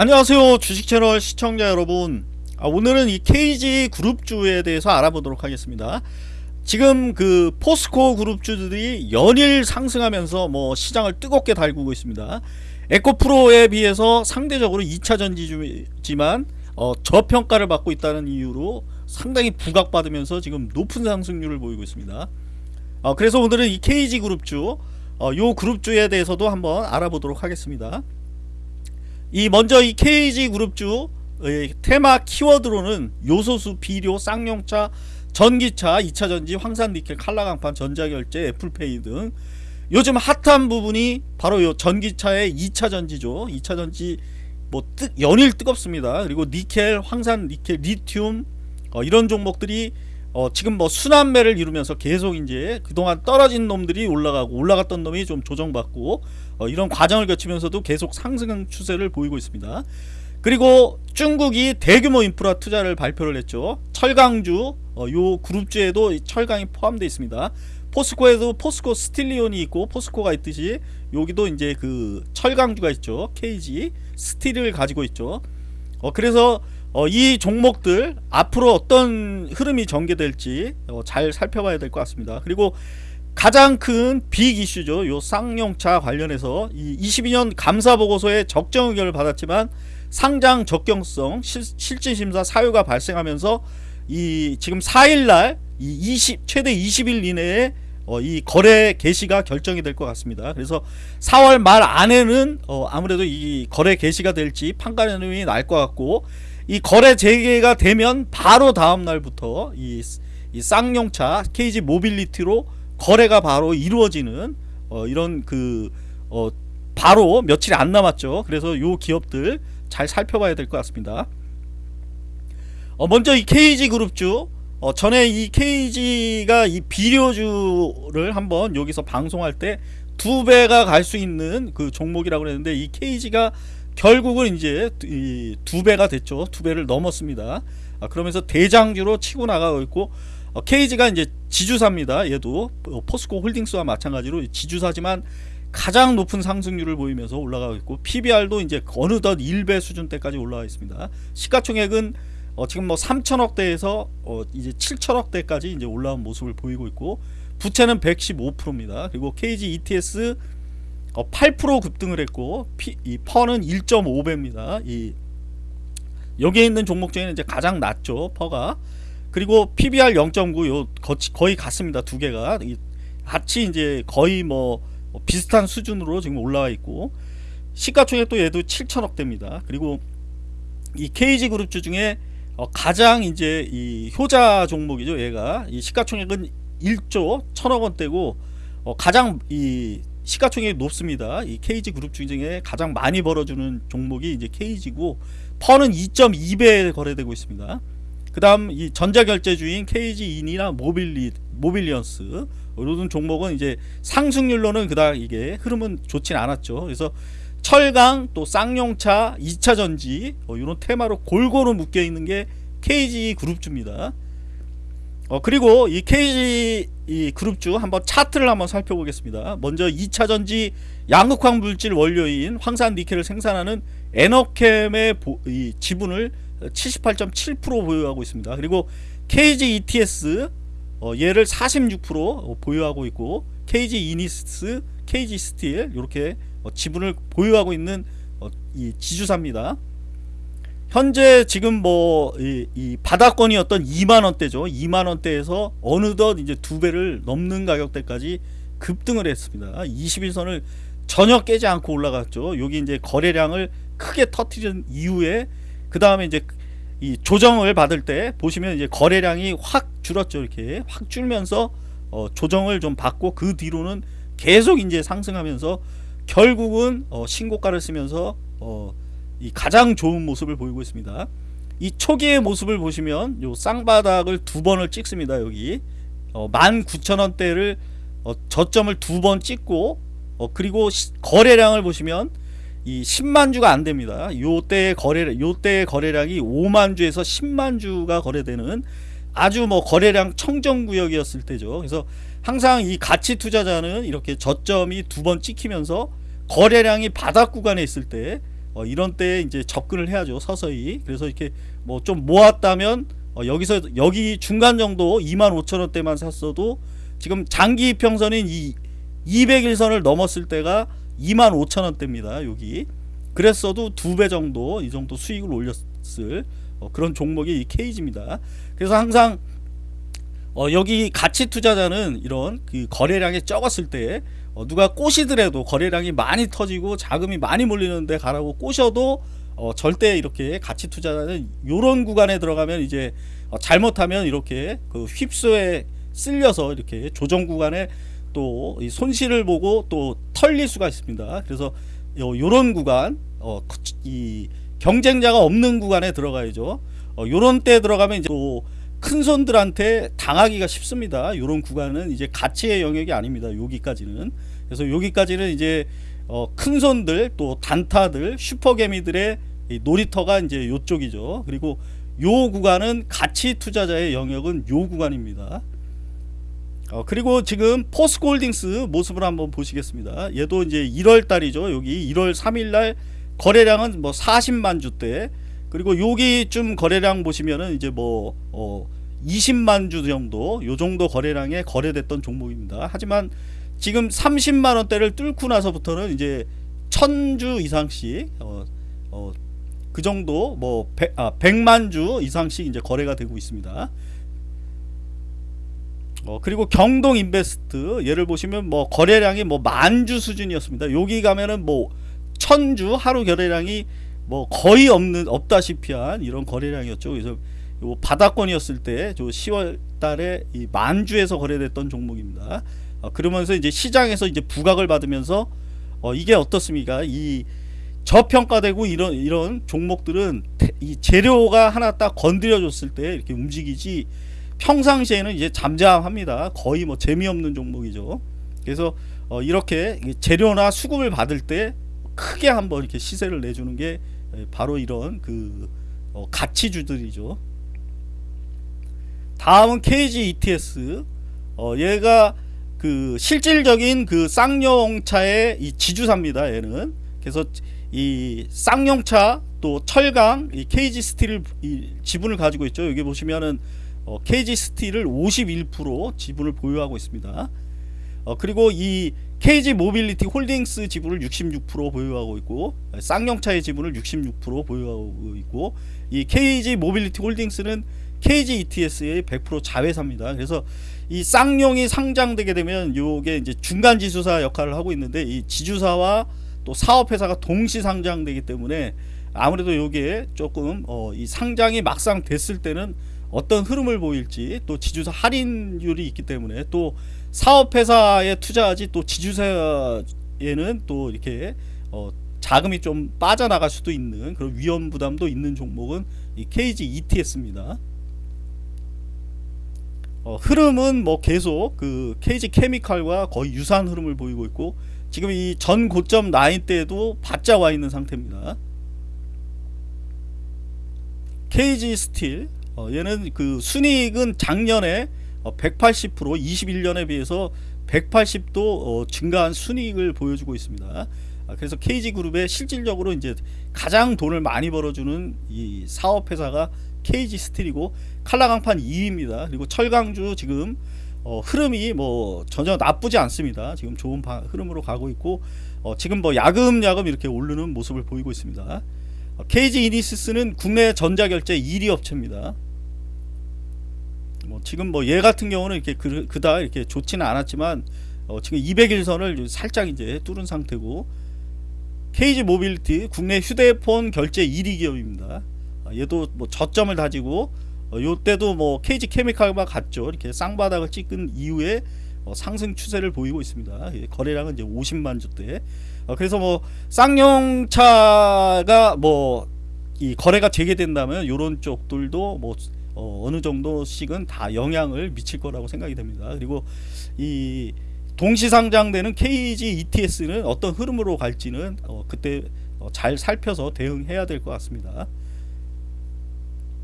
안녕하세요 주식채널 시청자 여러분. 아, 오늘은 이 KG 그룹주에 대해서 알아보도록 하겠습니다. 지금 그 포스코 그룹주들이 연일 상승하면서 뭐 시장을 뜨겁게 달구고 있습니다. 에코프로에 비해서 상대적으로 2차전지지만 어, 저평가를 받고 있다는 이유로 상당히 부각받으면서 지금 높은 상승률을 보이고 있습니다. 어, 그래서 오늘은 이 KG그룹주 어, 요 그룹주에 대해서도 한번 알아보도록 하겠습니다 이 먼저 이 KG그룹주 테마 키워드로는 요소수, 비료, 쌍용차, 전기차, 2차전지, 황산니켈, 칼라강판, 전자결제, 애플페이 등 요즘 핫한 부분이 바로 요 전기차의 2차전지죠. 2차전지 뭐 뜨, 연일 뜨겁습니다. 그리고 니켈, 황산, 니켈, 리튬 어, 이런 종목들이 어, 지금 뭐 순환매를 이루면서 계속 이제 그동안 떨어진 놈들이 올라가고 올라갔던 놈이 좀 조정받고 어, 이런 과정을 거치면서도 계속 상승 추세를 보이고 있습니다. 그리고 중국이 대규모 인프라 투자를 발표를 했죠. 철강주 어, 요 그룹주에도 철강이 포함되어 있습니다. 포스코에도 포스코 스틸리온이 있고 포스코가 있듯이 여기도 이제 그 철강주가 있죠. KG 스틸을 가지고 있죠. 어, 그래서 어, 이 종목들 앞으로 어떤 흐름이 전개될지 어, 잘 살펴봐야 될 것 같습니다 그리고 가장 큰 빅 이슈죠 요 쌍용차 관련해서 이 22년 감사보고서에 적정 의견을 받았지만 상장 적경성 실, 실질심사 사유가 발생하면서 이 지금 4일날 이 20, 최대 20일 이내에 어, 이 거래 개시가 결정이 될 것 같습니다. 그래서 4월 말 안에는 어, 아무래도 이 거래 개시가 될지 판가름이 날 것 같고 이 거래 재개가 되면 바로 다음 날부터 이, 이 쌍용차 KG 모빌리티로 거래가 바로 이루어지는 어, 이런 그 어, 바로 며칠이 안 남았죠. 그래서 요 기업들 잘 살펴봐야 될 것 같습니다. 어, 먼저 이 KG 그룹주 어, 전에 이 KG가 이 비료주를 한번 여기서 방송할 때 두 배가 갈 수 있는 그 종목이라고 그랬는데 이 KG가 결국은 이제 두 배가 됐죠. 두 배를 넘었습니다. 아, 그러면서 대장주로 치고 나가고 있고 어, KG가 이제 지주사입니다. 얘도 어, 포스코 홀딩스와 마찬가지로 지주사지만 가장 높은 상승률을 보이면서 올라가고 있고 PBR도 이제 어느덧 1배 수준대까지 올라와 있습니다. 시가총액은 어, 지금 뭐 3천억대에서 어, 이제 7천억대까지 이제 올라온 모습을 보이고 있고 부채는 115%입니다. 그리고 KG ETS 어, 8% 급등을 했고 피, 이 퍼는 1.5배입니다. 이 여기에 있는 종목 중에는 이제 가장 낮죠 퍼가. 그리고 PBR 0.9요 거의 같습니다 두 개가. 같이 이제 거의 뭐 비슷한 수준으로 지금 올라와 있고 시가총액도 얘도 7천억대입니다. 그리고 이 KG그룹주 중에 어, 가장 이제 이 효자 종목이죠 얘가. 이 시가총액은 1조 1천억 원대고 어, 가장 이 시가총액이 높습니다. 이 KG 그룹 중에 가장 많이 벌어주는 종목이 이제 KG고 PER는 2.2배 거래되고 있습니다. 그 다음 이 전자결제주인 KG인이나 모빌리, 모빌리언스 이런 종목은 이제 상승률로는 그닥 이게 흐름은 좋진 않았죠. 그래서 철강 또 쌍용차 2차전지 어, 이런 테마로 골고루 묶여 있는 게 KG 그룹주입니다 어, 그리고 이 KG 이 그룹주 한번 차트를 한번 살펴보겠습니다 먼저 2차전지 양극활 물질 원료인 황산 니켈을 생산하는 에너켐의 보, 이 지분을 78.7% 보유하고 있습니다 그리고 KG ETS 어, 얘를 46% 보유하고 있고 KG 이니시스 KG 스틸 이렇게 어, 지분을 보유하고 있는 어, 이 지주사입니다. 현재 지금 뭐이 이 바닥권이었던 2만원대죠. 2만원대에서 어느덧 이제 두 배를 넘는 가격대까지 급등을 했습니다. 21선을 전혀 깨지 않고 올라갔죠. 여기 이제 거래량을 크게 터트린 이후에 그 다음에 이제 이 조정을 받을 때 보시면 이제 거래량이 확 줄었죠. 이렇게 확 줄면서 어 조정을 좀 받고 그 뒤로는 계속 이제 상승하면서 결국은 어, 신고가를 쓰면서 어, 이 가장 좋은 모습을 보이고 있습니다. 이 초기의 모습을 보시면 요 쌍바닥을 두 번을 찍습니다. 여기 어, 19,000원대를 어, 저점을 두 번 찍고 어, 그리고 시, 거래량을 보시면 이 10만 주가 안 됩니다. 요때 거래 거래량이 5만 주에서 10만 주가 거래되는 아주 뭐 거래량 청정 구역이었을 때죠. 그래서 항상 이 가치 투자자는 이렇게 저점이 두 번 찍히면서 거래량이 바닥 구간에 있을 때 어, 이런 때 이제 접근을 해야죠 서서히. 그래서 이렇게 뭐 좀 모았다면 어, 여기서 여기 중간 정도 25,000원대만 샀어도 지금 장기 평선인 이 200일선을 넘었을 때가 25,000원대입니다 여기. 그랬어도 두 배 정도 이 정도 수익을 올렸을 어, 그런 종목이 이 케이지입니다. 그래서 항상 어, 여기 가치 투자자는 이런 그 거래량이 적었을 때 어, 누가 꼬시더라도 거래량이 많이 터지고 자금이 많이 몰리는데 가라고 꼬셔도 어, 절대 이렇게 가치 투자자는 이런 구간에 들어가면 이제 어, 잘못하면 이렇게 그 휩소에 쓸려서 이렇게 조정 구간에 또이 손실을 보고 또 털릴 수가 있습니다. 그래서 요, 요런 구간 어, 이 경쟁자가 없는 구간에 들어가야죠. 어, 요런 때 들어가면 이제 또 큰 손들한테 당하기가 쉽습니다. 요런 구간은 이제 가치의 영역이 아닙니다. 여기까지는. 그래서 여기까지는 이제 어, 큰 손들 또 단타들 슈퍼개미들의 이 놀이터가 이제 요쪽이죠. 그리고 요 구간은 가치 투자자의 영역은 요 구간입니다. 어, 그리고 지금 포스코홀딩스 모습을 한번 보시겠습니다. 얘도 이제 1월 달이죠. 여기 1월 3일 날 거래량은 뭐 40만 주대 그리고 여기쯤 거래량 보시면은 이제 뭐 어, 20만 주 정도 요 정도 거래량에 거래됐던 종목입니다. 하지만 지금 30만 원대를 뚫고 나서부터는 이제 1000주 이상씩 어, 어, 그 정도 뭐 100, 아, 100만 주 이상씩 이제 거래가 되고 있습니다. 어, 그리고 경동 인베스트 예를 보시면 뭐 거래량이 뭐 만주 수준이었습니다. 여기 가면은 뭐 천주 하루 거래량이 뭐 거의 없는 없다시피 한 이런 거래량이었죠. 그래서 요 바닥권이었을 때 저 10월 달에 이 만주에서 거래됐던 종목입니다. 어, 그러면서 이제 시장에서 이제 부각을 받으면서 어, 이게 어떻습니까? 이 저평가되고 이런 이런 종목들은 이 재료가 하나 딱 건드려 줬을 때 이렇게 움직이지 평상시에는 이제 잠잠합니다. 거의 뭐 재미없는 종목이죠. 그래서 어 이렇게 재료나 수급을 받을 때 크게 한번 이렇게 시세를 내주는 게 바로 이런 그어 가치주들이죠. 다음은 KG ETS. 어 얘가 그 실질적인 그 쌍용차의 이 지주사입니다. 얘는 그래서 이 쌍용차 또 철강 이 KG 스틸 이 지분을 가지고 있죠. 여기 보시면은 어, KG 스틸을 51% 지분을 보유하고 있습니다. 어, 그리고 이 KG 모빌리티 홀딩스 지분을 66% 보유하고 있고 쌍용차의 지분을 66% 보유하고 있고 이 KG 모빌리티 홀딩스는 KG ETS의 100% 자회사입니다. 그래서 이 쌍용이 상장되게 되면 요게 이제 중간 지주사 역할을 하고 있는데 이 지주사와 또 사업회사가 동시 상장되기 때문에 아무래도 요게 조금 어, 이 상장이 막상 됐을 때는 어떤 흐름을 보일지 또 지주사 할인율이 있기 때문에 또 사업회사에 투자하지 또 지주사에는 또 이렇게 어 자금이 좀 빠져나갈 수도 있는 그런 위험 부담도 있는 종목은 이 KG ETS입니다. 어 흐름은 뭐 계속 그 KG 케미칼과 거의 유사한 흐름을 보이고 있고 지금 이 전 고점 라인 때도 바짝 와 있는 상태입니다. KG 스틸 어, 얘는 그 순이익은 작년에 어, 180% 21년에 비해서 180도 어, 증가한 순이익을 보여주고 있습니다. 아, 그래서 KG그룹의 실질적으로 이제 가장 돈을 많이 벌어주는 이 사업 회사가 KG 스틸이고 칼라강판 2위입니다. 그리고 철강주 지금 어, 흐름이 뭐 전혀 나쁘지 않습니다. 지금 좋은 바, 흐름으로 가고 있고 어, 지금 뭐 야금야금 이렇게 오르는 모습을 보이고 있습니다. 어, KG 이니시스는 국내 전자결제 1위 업체입니다. 뭐 지금 뭐 얘 같은 경우는 이렇게 그, 그다 이렇게 좋지는 않았지만 어 지금 200일선을 살짝 이제 뚫은 상태고 KG 모빌리언스 국내 휴대폰 결제 1위 기업입니다. 아, 얘도 뭐 저점을 다지고 어 요때도 뭐 KG 케미칼과 같죠. 이렇게 쌍바닥을 찍은 이후에 어 상승 추세를 보이고 있습니다. 예, 거래량은 이제 50만 주대. 어 그래서 뭐 쌍용차가 뭐 이 거래가 재개된다면 요런 쪽들도 뭐 어, 느 정도씩은 다 영향을 미칠 거라고 생각이 됩니다. 그리고 이 동시 상장되는 KG ETS는 어떤 흐름으로 갈지는 어, 그때 어, 잘 살펴서 대응해야 될 것 같습니다.